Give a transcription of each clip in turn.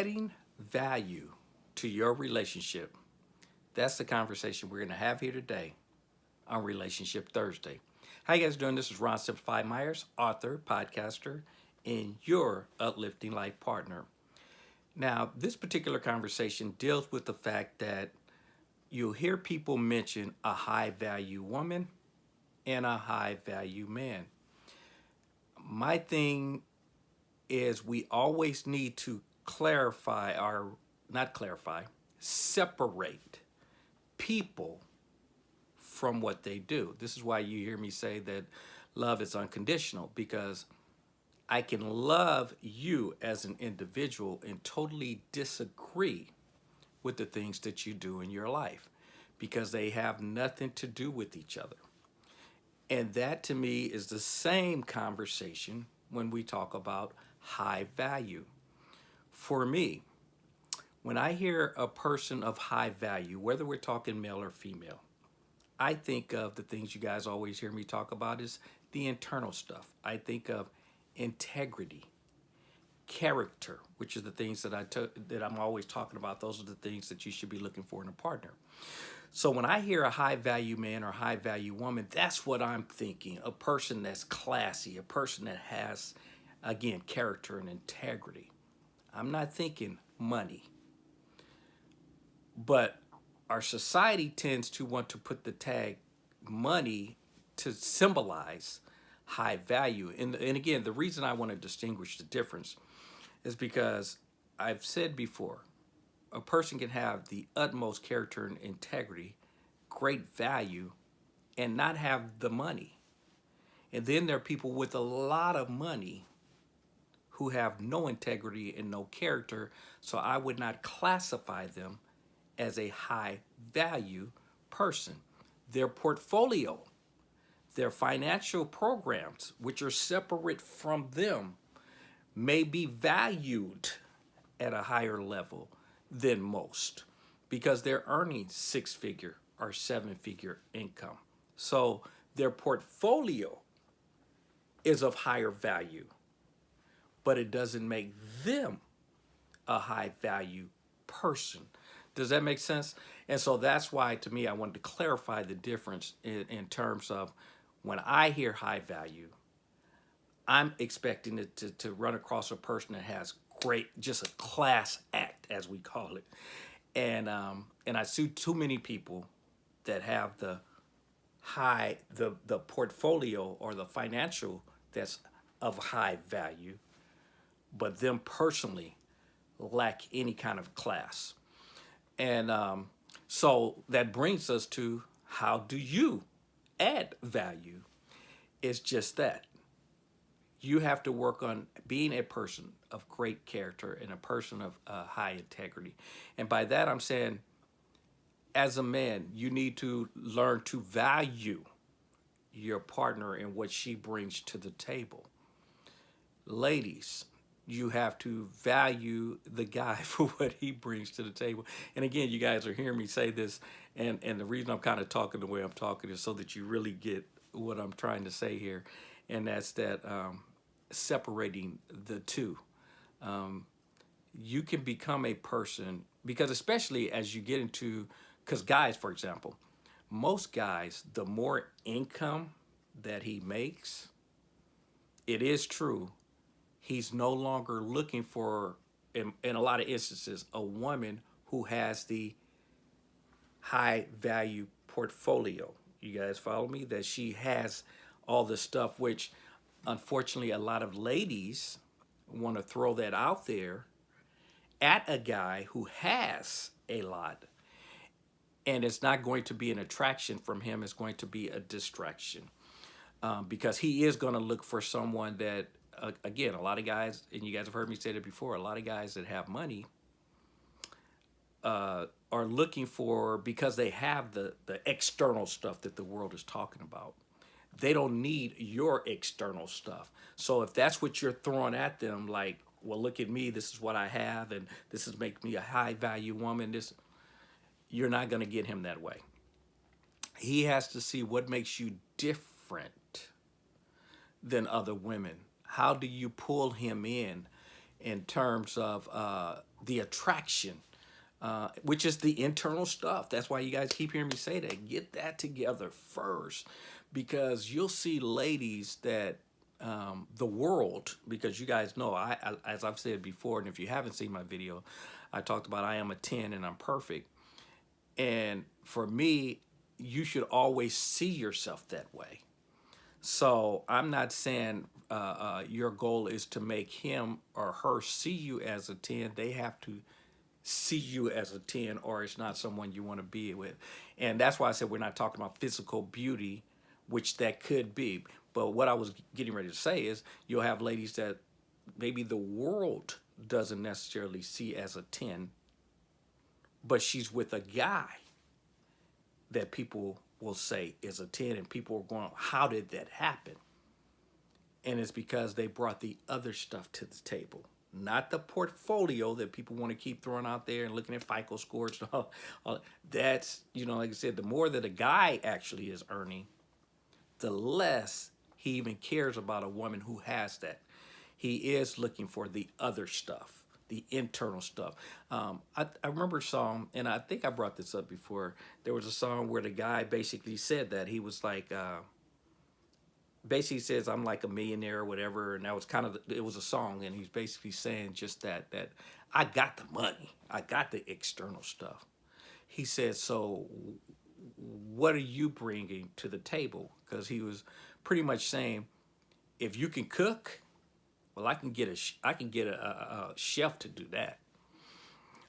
adding value to your relationship, that's the conversation we're going to have here today on Relationship Thursday. How you guys doing? This is Ron Simplified Myers, author, podcaster, and your uplifting life partner. Now, this particular conversation deals with the fact that you'll hear people mention a high value woman and a high value man. My thing is we always need to clarify our, not clarify, separate people from what they do. This is why you hear me say that love is unconditional because I can love you as an individual and totally disagree with the things that you do in your life because they have nothing to do with each other. And that to me is the same conversation when we talk about high value. For me, when I hear a person of high value, whether we're talking male or female, I think of the things you guys always hear me talk about is the internal stuff. I think of integrity, character, which are the things that I that I'm always talking about. Those are the things that you should be looking for in a partner. So when I hear a high value man or high value woman, that's what I'm thinking. A person that's classy, a person that has, again, character and integrity. I'm not thinking money. But our society tends to want to put the tag money to symbolize high value. And, and again, the reason I want to distinguish the difference is because I've said before, a person can have the utmost character and integrity, great value, and not have the money. And then there are people with a lot of money who have no integrity and no character, so I would not classify them as a high value person. Their portfolio, their financial programs, which are separate from them, may be valued at a higher level than most because they're earning six figure or seven figure income. So their portfolio is of higher value, but it doesn't make them a high value person. Does that make sense? And so that's why, to me, I wanted to clarify the difference in, in terms of when I hear high value, I'm expecting it to, to run across a person that has great, just a class act, as we call it. And um, and I see too many people that have the high, the, the portfolio or the financial that's of high value, but them personally lack any kind of class. And um, so that brings us to how do you add value? It's just that you have to work on being a person of great character and a person of uh, high integrity. And by that, I'm saying, as a man, you need to learn to value your partner and what she brings to the table. Ladies, you have to value the guy for what he brings to the table. And again, you guys are hearing me say this, and, and the reason I'm kind of talking the way I'm talking is so that you really get what I'm trying to say here. And that's that um, separating the two. Um, you can become a person, because especially as you get into, because guys, for example, most guys, the more income that he makes, it is true, he's no longer looking for, in, in a lot of instances, a woman who has the high value portfolio. You guys follow me? That she has all the stuff, which unfortunately, a lot of ladies want to throw that out there at a guy who has a lot. And it's not going to be an attraction from him. It's going to be a distraction. Um, because he is going to look for someone that, again, a lot of guys, and you guys have heard me say that before, a lot of guys that have money uh, are looking for, because they have the, the external stuff that the world is talking about, they don't need your external stuff. So if that's what you're throwing at them, like, well, look at me, this is what I have, and this is make me a high value woman, this, you're not going to get him that way. He has to see what makes you different than other women. How do you pull him in? in terms of uh, the attraction, uh, which is the internal stuff. That's why you guys keep hearing me say that. Get that together first, because you'll see ladies that um, the world, because you guys know, I, I as I've said before, and if you haven't seen my video, I talked about I am a 10 and I'm perfect. And for me, you should always see yourself that way. So I'm not saying uh, uh, your goal is to make him or her see you as a 10. They have to see you as a 10 or it's not someone you want to be with. And that's why I said we're not talking about physical beauty, which that could be. But what I was getting ready to say is you'll have ladies that maybe the world doesn't necessarily see as a 10, but she's with a guy that people will say is a 10 and people are going, how did that happen? And it's because they brought the other stuff to the table, not the portfolio that people want to keep throwing out there and looking at FICO scores. All, all. That's, you know, like I said, the more that a guy actually is earning, the less he even cares about a woman who has that. He is looking for the other stuff the internal stuff. Um, I, I remember a song, and I think I brought this up before. There was a song where the guy basically said that he was like, uh, basically says I'm like a millionaire or whatever, and that was kind of it was a song, and he's basically saying just that that I got the money, I got the external stuff. He said, so what are you bringing to the table? Because he was pretty much saying, if you can cook well, I can get a I can get a, a, a chef to do that.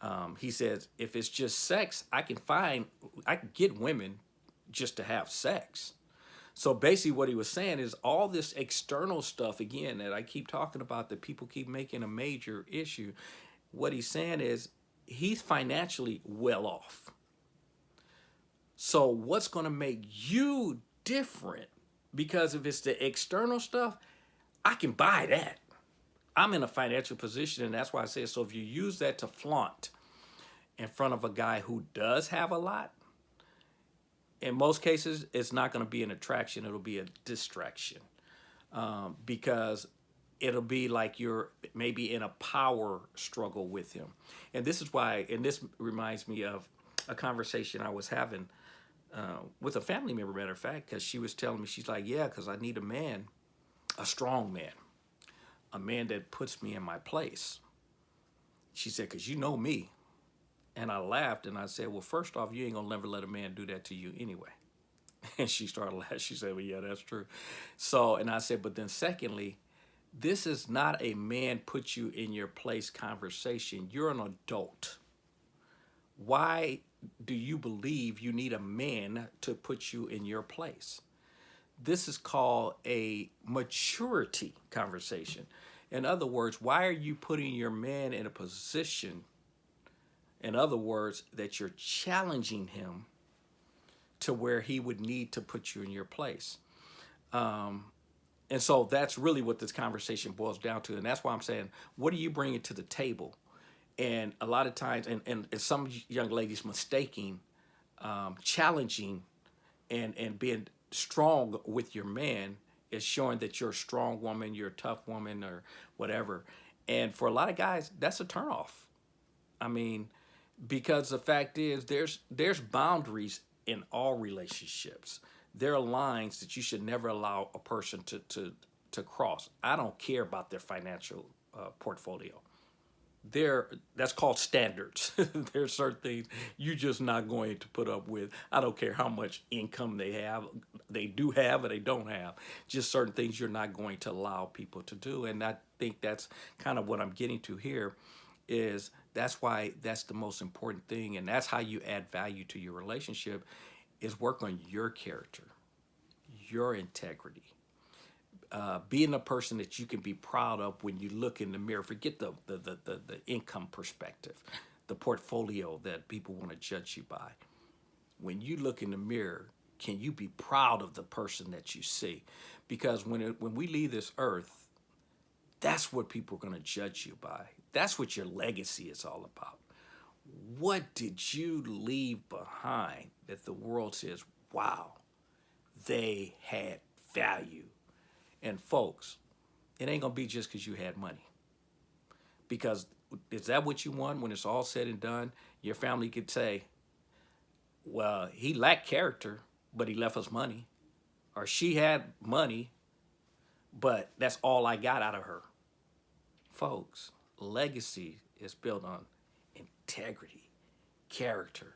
Um, he says, if it's just sex, I can find, I can get women just to have sex. So basically what he was saying is all this external stuff, again, that I keep talking about that people keep making a major issue. What he's saying is he's financially well off. So what's going to make you different? Because if it's the external stuff, I can buy that. I'm in a financial position, and that's why I say so. If you use that to flaunt in front of a guy who does have a lot, in most cases, it's not going to be an attraction. It'll be a distraction um, because it'll be like you're maybe in a power struggle with him. And this is why, and this reminds me of a conversation I was having uh, with a family member, matter of fact, because she was telling me, she's like, yeah, because I need a man, a strong man a man that puts me in my place. She said, because you know me. And I laughed and I said, well, first off, you ain't gonna never let a man do that to you anyway. And she started laughing. She said, well, yeah, that's true. So, and I said, but then secondly, this is not a man put you in your place conversation. You're an adult. Why do you believe you need a man to put you in your place? This is called a maturity conversation. In other words, why are you putting your man in a position, in other words, that you're challenging him to where he would need to put you in your place? Um, and so that's really what this conversation boils down to. And that's why I'm saying, what are you bringing to the table? And a lot of times, and, and, and some young ladies mistaking um, challenging and, and being strong with your man is showing that you're a strong woman, you're a tough woman or whatever. And for a lot of guys, that's a turnoff. I mean, because the fact is there's there's boundaries in all relationships. There are lines that you should never allow a person to to to cross. I don't care about their financial uh, portfolio. There that's called standards. There's certain things you're just not going to put up with. I don't care how much income they have they do have or they don't have. Just certain things you're not going to allow people to do. And i think that's kind of what i'm getting to here is that's why that's the most important thing and that's how you add value to your relationship is work on your character your integrity uh, being a person that you can be proud of when you look in the mirror. Forget the, the, the, the, the income perspective, the portfolio that people want to judge you by. When you look in the mirror, can you be proud of the person that you see? Because when, it, when we leave this earth, that's what people are going to judge you by. That's what your legacy is all about. What did you leave behind that the world says, wow, they had value? And folks, it ain't gonna be just because you had money. Because is that what you want when it's all said and done? Your family could say, well, he lacked character, but he left us money. Or she had money, but that's all I got out of her. Folks, legacy is built on integrity, character.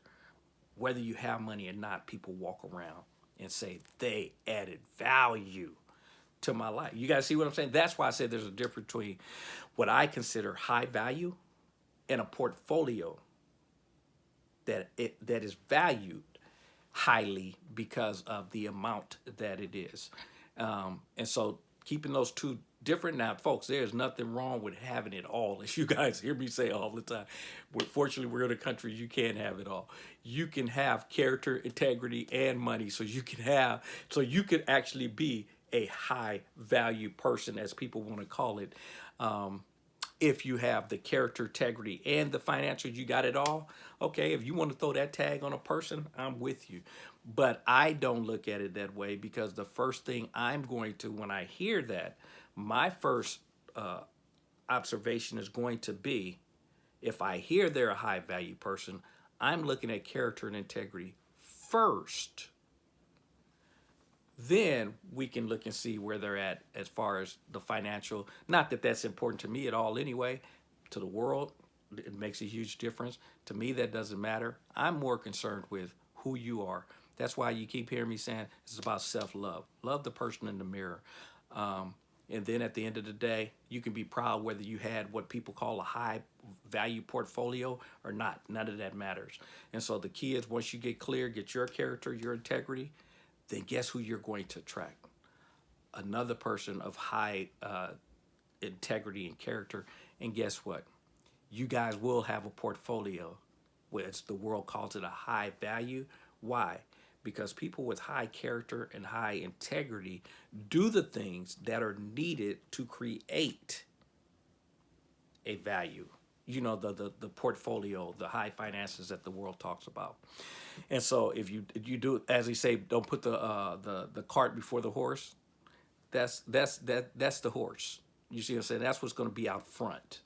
Whether you have money or not, people walk around and say they added value to my life. You guys see what I'm saying? That's why I said there's a difference between what I consider high value and a portfolio that it that is valued highly because of the amount that it is. Um, and so keeping those two different now, folks, there's nothing wrong with having it all. As you guys hear me say all the time, we're, fortunately, we're in a country you can't have it all. You can have character, integrity, and money. So you can have, so you can actually be a high value person, as people want to call it. Um, if you have the character, integrity, and the financial, you got it all. Okay, if you want to throw that tag on a person, I'm with you. But I don't look at it that way because the first thing I'm going to, when I hear that, my first uh, observation is going to be, if I hear they're a high value person, I'm looking at character and integrity first then we can look and see where they're at as far as the financial. Not that that's important to me at all anyway. To the world, it makes a huge difference. To me, that doesn't matter. I'm more concerned with who you are. That's why you keep hearing me saying it's about self-love. Love the person in the mirror. Um, and then at the end of the day, you can be proud whether you had what people call a high value portfolio or not. None of that matters. And so the key is once you get clear, get your character, your integrity, then guess who you're going to attract? Another person of high uh, integrity and character. And guess what? You guys will have a portfolio, which the world calls it a high value. Why? Because people with high character and high integrity do the things that are needed to create a value. You know the, the the portfolio the high finances that the world talks about. And so if you you do as they say don't put the uh the the cart before the horse that's that's that that's the horse. You see what i'm saying? That's what's going to be out front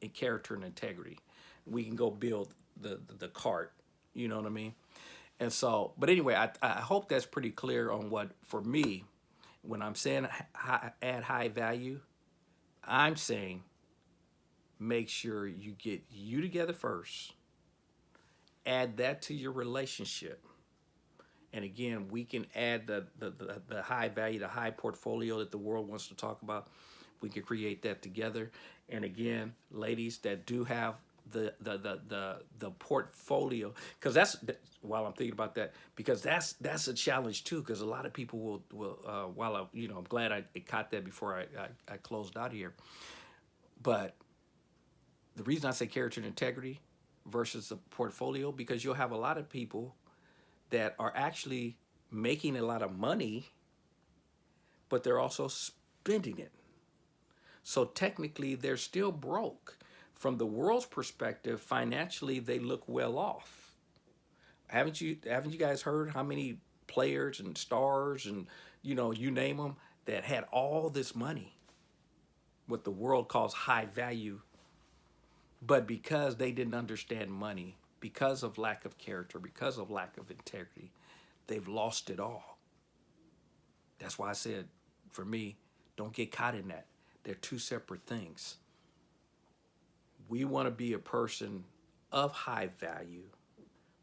the character and integrity. We can go build the, the the cart. You know what i mean and so but anyway i i hope that's pretty clear on what for me when i'm saying high, add high value i'm saying make sure you get you together first. Add that to your relationship. And again, we can add the, the, the, the high value, the high portfolio that the world wants to talk about. We can create that together. And again, ladies that do have the the the the, the portfolio because that's while I'm thinking about that because that's that's a challenge too because a lot of people will will uh, while I you know I'm glad I caught that before I, I I closed out here but the reason I say character and integrity versus the portfolio, because you'll have a lot of people that are actually making a lot of money, but they're also spending it. So technically, they're still broke. From the world's perspective, financially, they look well off. Haven't you haven't you guys heard how many players and stars and you know you name them that had all this money, what the world calls high value but because they didn't understand money, because of lack of character, because of lack of integrity, they've lost it all. That's why I said, for me, don't get caught in that. They're two separate things. We want to be a person of high value,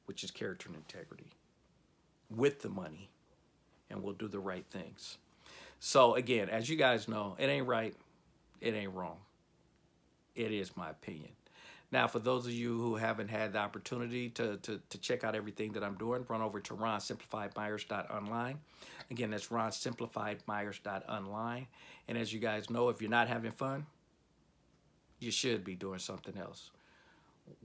which is character and integrity, with the money, and we'll do the right things. So again, as you guys know, it ain't right, it ain't wrong. It is my opinion. Now, for those of you who haven't had the opportunity to, to, to check out everything that I'm doing, run over to ronsimplifiedmyers.online. Again, that's ronsimplifiedmyers.online. And as you guys know, if you're not having fun, you should be doing something else.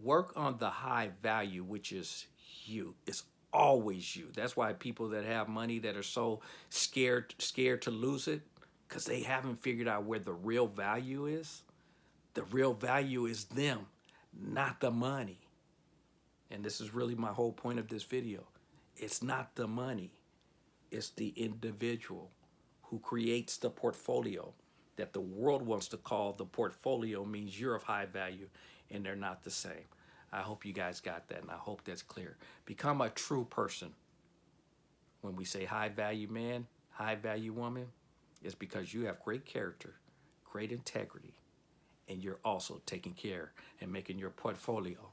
Work on the high value, which is you. It's always you. That's why people that have money that are so scared scared to lose it, because they haven't figured out where the real value is. The real value is them not the money. And this is really my whole point of this video. It's not the money. It's the individual who creates the portfolio. That the world wants to call the portfolio means you're of high value and they're not the same. I hope you guys got that and I hope that's clear. Become a true person. When we say high value man, high value woman, it's because you have great character, great integrity, and you're also taking care and making your portfolio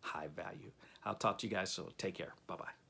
high value. I'll talk to you guys soon. Take care. Bye bye.